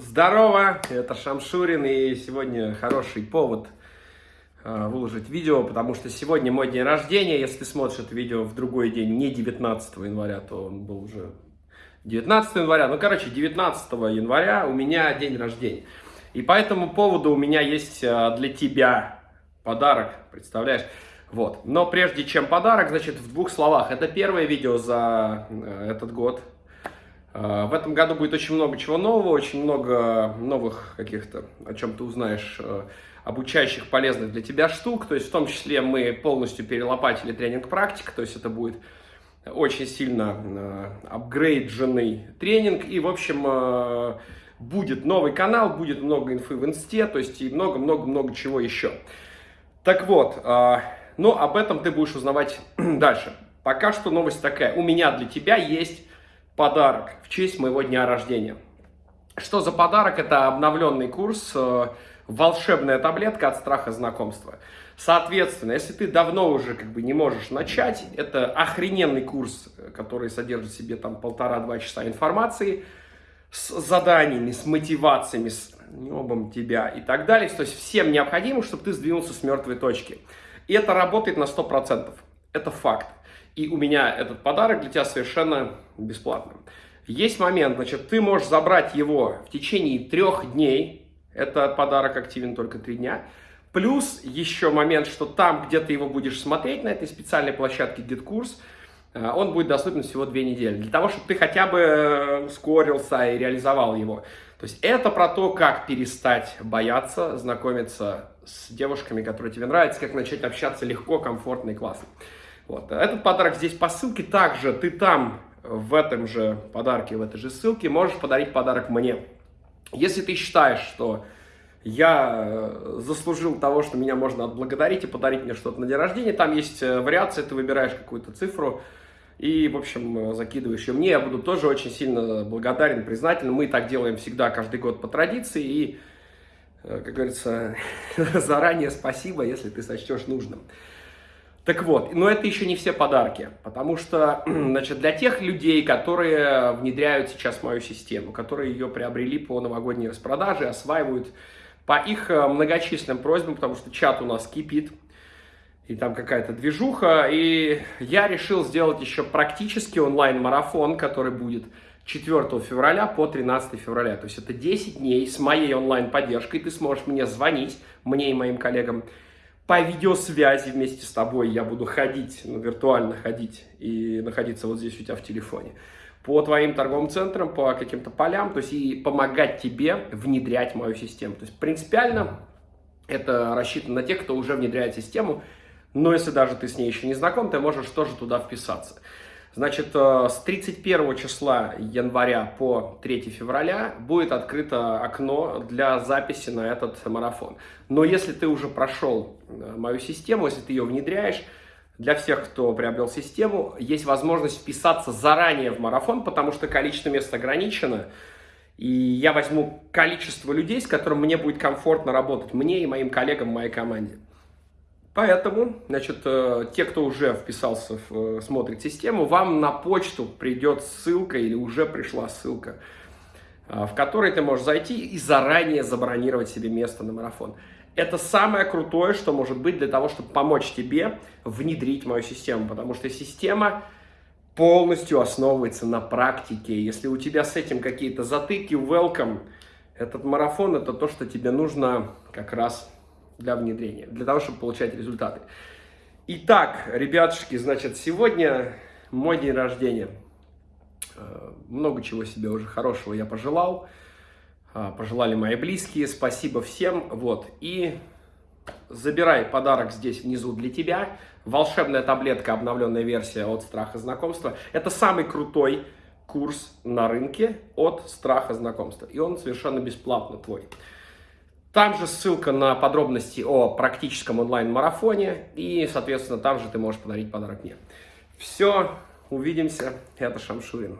Здорово, это Шамшурин, и сегодня хороший повод э, выложить видео, потому что сегодня мой день рождения. Если смотришь это видео в другой день, не 19 января, то он был уже 19 января. Ну, короче, 19 января у меня день рождения. И по этому поводу у меня есть э, для тебя подарок, представляешь? Вот. Но прежде чем подарок, значит, в двух словах. Это первое видео за э, этот год. Э, в этом году будет очень много чего нового, очень много новых каких-то, о чем ты узнаешь, э, обучающих, полезных для тебя штук. То есть в том числе мы полностью перелопатили тренинг практика, то есть это будет очень сильно апгрейдженный тренинг. И, в общем, будет новый канал, будет много инфы в инсте, то есть и много-много-много чего еще. Так вот, но об этом ты будешь узнавать дальше. Пока что новость такая. У меня для тебя есть подарок в честь моего дня рождения. Что за подарок? Это обновленный курс э, «Волшебная таблетка от страха знакомства». Соответственно, если ты давно уже как бы не можешь начать, это охрененный курс, который содержит в себе там полтора-два часа информации с заданиями, с мотивациями, с небом тебя и так далее. То есть всем необходимо, чтобы ты сдвинулся с мертвой точки. И это работает на 100%. Это факт. И у меня этот подарок для тебя совершенно бесплатный. Есть момент, значит, ты можешь забрать его в течение трех дней. Это подарок активен только три дня. Плюс еще момент, что там, где ты его будешь смотреть, на этой специальной площадке GitKurs, э, он будет доступен всего две недели. Для того, чтобы ты хотя бы э, ускорился и реализовал его. То есть это про то, как перестать бояться знакомиться с девушками, которые тебе нравятся, как начать общаться легко, комфортно и классно. Вот. Этот подарок здесь по ссылке. Также ты там, в этом же подарке, в этой же ссылке, можешь подарить подарок мне. Если ты считаешь, что я э, заслужил того, что меня можно отблагодарить и подарить мне что-то на день рождения, там есть э, вариация, ты выбираешь какую-то цифру, и, в общем, закидываешь ее мне. Я буду тоже очень сильно благодарен, признателен. Мы так делаем всегда, каждый год по традиции. И, э, как говорится, заранее спасибо, если ты сочтешь нужным. Так вот, но это еще не все подарки, потому что, значит, для тех людей, которые внедряют сейчас мою систему, которые ее приобрели по новогодней распродаже, осваивают по их э, многочисленным просьбам, потому что чат у нас кипит, и там какая-то движуха. И я решил сделать еще практически онлайн-марафон, который будет 4 февраля по 13 февраля. То есть это 10 дней с моей онлайн-поддержкой. Ты сможешь мне звонить, мне и моим коллегам, по видеосвязи вместе с тобой. Я буду ходить, ну, виртуально ходить и находиться вот здесь у тебя в телефоне. По твоим торговым центрам, по каким-то полям, то есть и помогать тебе внедрять мою систему. То есть принципиально это рассчитано на тех, кто уже внедряет систему, но если даже ты с ней еще не знаком, ты можешь тоже туда вписаться. Значит, э, с 31 числа января по 3 февраля будет открыто окно для записи на этот марафон. Но если ты уже прошел э, мою систему, если ты ее внедряешь, для всех, кто приобрел систему, есть возможность вписаться заранее в марафон, потому что количество мест ограничено. И я возьму количество людей, с которым мне будет комфортно работать, мне и моим коллегам моей команде. Поэтому, значит, э, те, кто уже вписался, в, э, смотрит систему, вам на почту придет ссылка или уже пришла ссылка, э, в которой ты можешь зайти и заранее забронировать себе место на марафон. Это самое крутое, что может быть для того, чтобы помочь тебе внедрить мою систему, потому что система полностью основывается на практике. Если у тебя с этим какие-то затыки, welcome. Этот марафон – это то, что тебе нужно как раз для внедрения, для того, чтобы получать результаты. Итак, ребятушки, значит, сегодня мой день рождения. Э, много чего себе уже хорошего я пожелал. Э, пожелали мои близкие. Спасибо всем. Вот. И забирай подарок здесь внизу для тебя. Волшебная таблетка, обновленная версия от страха знакомства. Это самый крутой курс на рынке от страха знакомства. И он совершенно бесплатно твой. Там же ссылка на подробности о практическом онлайн-марафоне. И, соответственно, там же ты можешь подарить подарок мне. Все, увидимся. Это Шамшурин.